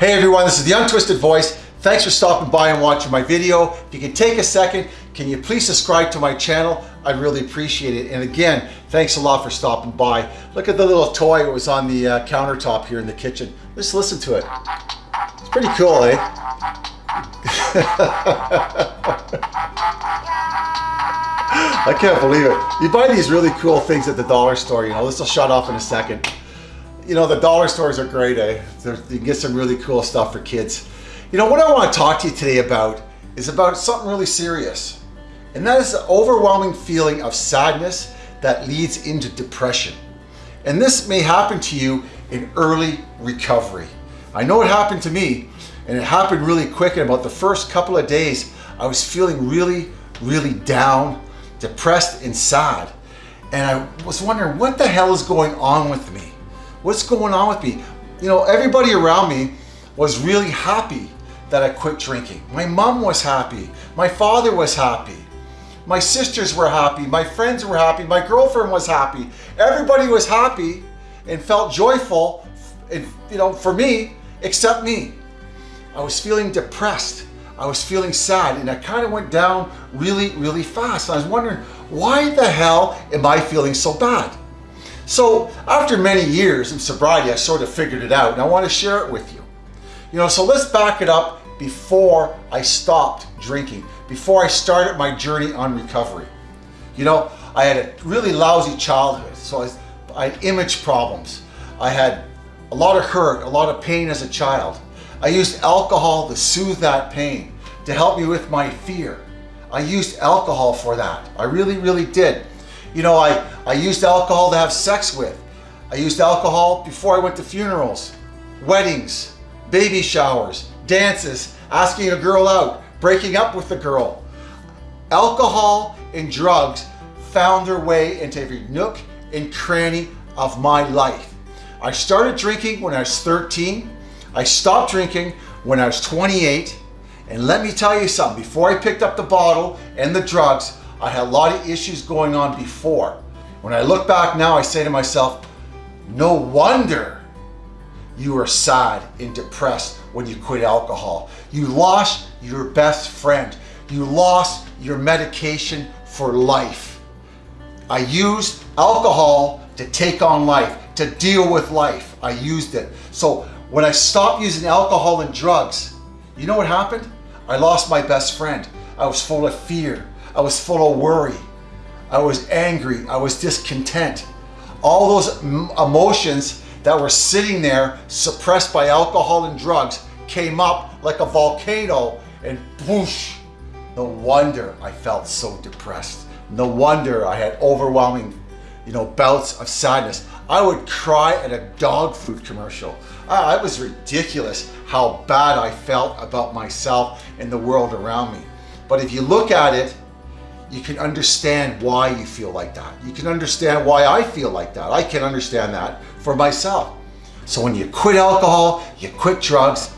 Hey everyone, this is the Untwisted Voice. Thanks for stopping by and watching my video. If you can take a second, can you please subscribe to my channel? I'd really appreciate it. And again, thanks a lot for stopping by. Look at the little toy that was on the uh, countertop here in the kitchen. Let's listen to it. It's pretty cool, eh? I can't believe it. You buy these really cool things at the dollar store, you know, this will shut off in a second. You know, the dollar stores are great, eh? They're, you can get some really cool stuff for kids. You know, what I want to talk to you today about is about something really serious. And that is the overwhelming feeling of sadness that leads into depression. And this may happen to you in early recovery. I know it happened to me and it happened really quick. In about the first couple of days, I was feeling really, really down, depressed and sad. And I was wondering what the hell is going on with me? What's going on with me? You know, everybody around me was really happy that I quit drinking. My mom was happy. My father was happy. My sisters were happy. My friends were happy. My girlfriend was happy. Everybody was happy and felt joyful, and, you know, for me, except me. I was feeling depressed. I was feeling sad and I kind of went down really, really fast. I was wondering, why the hell am I feeling so bad? So after many years of sobriety, I sort of figured it out and I want to share it with you. You know, so let's back it up before I stopped drinking, before I started my journey on recovery. You know, I had a really lousy childhood. So I, I had image problems. I had a lot of hurt, a lot of pain as a child. I used alcohol to soothe that pain, to help me with my fear. I used alcohol for that. I really, really did. You know, I, I used alcohol to have sex with. I used alcohol before I went to funerals, weddings, baby showers, dances, asking a girl out, breaking up with a girl. Alcohol and drugs found their way into every nook and cranny of my life. I started drinking when I was 13. I stopped drinking when I was 28. And let me tell you something, before I picked up the bottle and the drugs, I had a lot of issues going on before. When I look back now, I say to myself, no wonder you were sad and depressed when you quit alcohol. You lost your best friend. You lost your medication for life. I used alcohol to take on life, to deal with life. I used it. So when I stopped using alcohol and drugs, you know what happened? I lost my best friend. I was full of fear. I was full of worry. I was angry. I was discontent. All those emotions that were sitting there suppressed by alcohol and drugs came up like a volcano and whoosh. No wonder I felt so depressed. No wonder I had overwhelming, you know, bouts of sadness. I would cry at a dog food commercial. It was ridiculous how bad I felt about myself and the world around me. But if you look at it, you can understand why you feel like that. You can understand why I feel like that. I can understand that for myself. So when you quit alcohol, you quit drugs,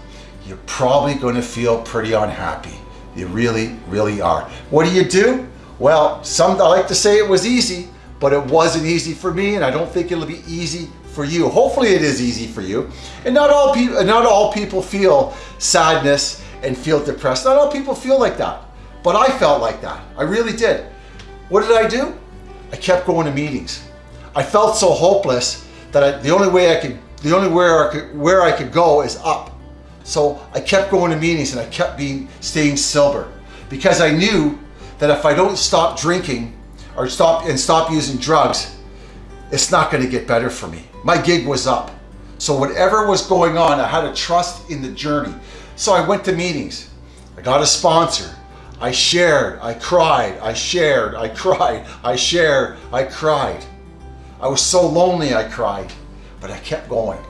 you're probably going to feel pretty unhappy. You really, really are. What do you do? Well, some I like to say it was easy, but it wasn't easy for me, and I don't think it'll be easy for you. Hopefully it is easy for you. And not all people not all people feel sadness and feel depressed. Not all people feel like that. But I felt like that. I really did. What did I do? I kept going to meetings. I felt so hopeless that I, the only way I could the only where I could where I could go is up. So I kept going to meetings and I kept being staying sober because I knew that if I don't stop drinking or stop and stop using drugs, it's not going to get better for me. My gig was up. So whatever was going on, I had to trust in the journey. So I went to meetings. I got a sponsor. I shared, I cried, I shared, I cried, I shared, I cried. I was so lonely I cried, but I kept going.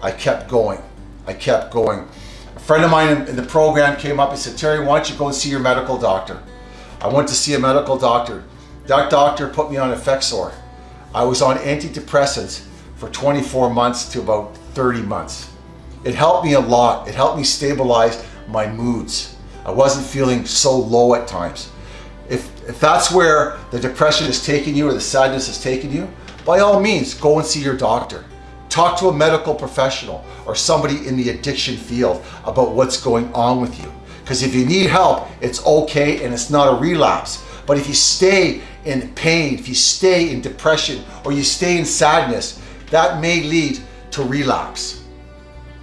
I kept going. I kept going. A friend of mine in the program came up and said, Terry, why don't you go and see your medical doctor? I went to see a medical doctor. That doctor put me on Effexor. I was on antidepressants for 24 months to about 30 months. It helped me a lot. It helped me stabilize my moods. I wasn't feeling so low at times. If, if that's where the depression is taking you or the sadness is taking you, by all means, go and see your doctor. Talk to a medical professional or somebody in the addiction field about what's going on with you. Because if you need help, it's okay and it's not a relapse. But if you stay in pain, if you stay in depression, or you stay in sadness, that may lead to relapse.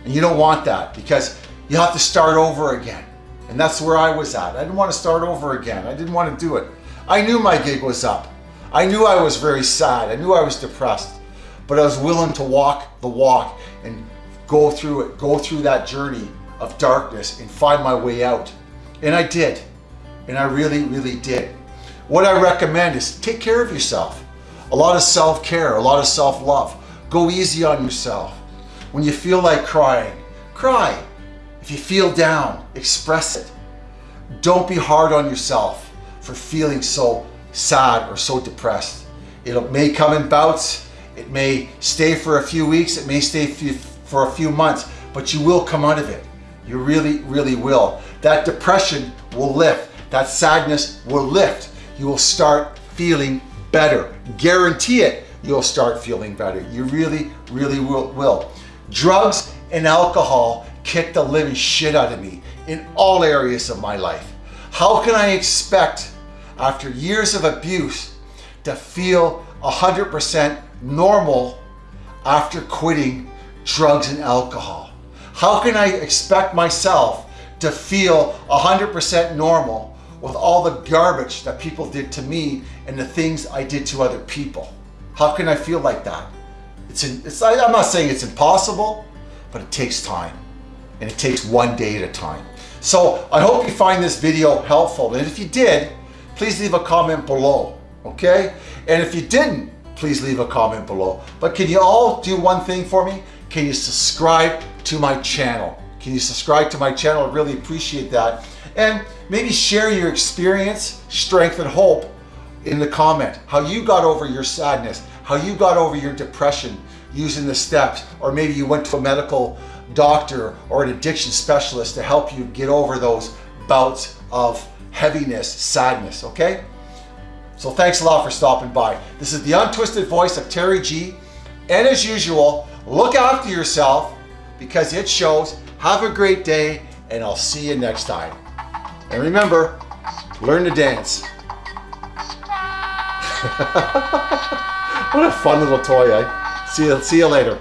And you don't want that because you have to start over again. And that's where I was at. I didn't want to start over again. I didn't want to do it. I knew my gig was up. I knew I was very sad. I knew I was depressed. But I was willing to walk the walk and go through it, go through that journey of darkness and find my way out. And I did. And I really, really did. What I recommend is take care of yourself. A lot of self-care, a lot of self-love. Go easy on yourself. When you feel like crying, cry. If you feel down, express it. Don't be hard on yourself for feeling so sad or so depressed. It may come in bouts. It may stay for a few weeks. It may stay for a few months, but you will come out of it. You really, really will. That depression will lift. That sadness will lift you will start feeling better. Guarantee it, you'll start feeling better. You really, really will. Drugs and alcohol kicked the living shit out of me in all areas of my life. How can I expect, after years of abuse, to feel 100% normal after quitting drugs and alcohol? How can I expect myself to feel 100% normal with all the garbage that people did to me and the things I did to other people. How can I feel like that? It's, it's I'm not saying it's impossible, but it takes time and it takes one day at a time. So I hope you find this video helpful. And if you did, please leave a comment below, okay? And if you didn't, please leave a comment below. But can you all do one thing for me? Can you subscribe to my channel? Can you subscribe to my channel? I really appreciate that and maybe share your experience, strength, and hope in the comment. How you got over your sadness, how you got over your depression using the steps, or maybe you went to a medical doctor or an addiction specialist to help you get over those bouts of heaviness, sadness, okay? So thanks a lot for stopping by. This is the untwisted voice of Terry G. And as usual, look after yourself because it shows. Have a great day and I'll see you next time. And remember, learn to dance. what a fun little toy, eh? See you, see you later.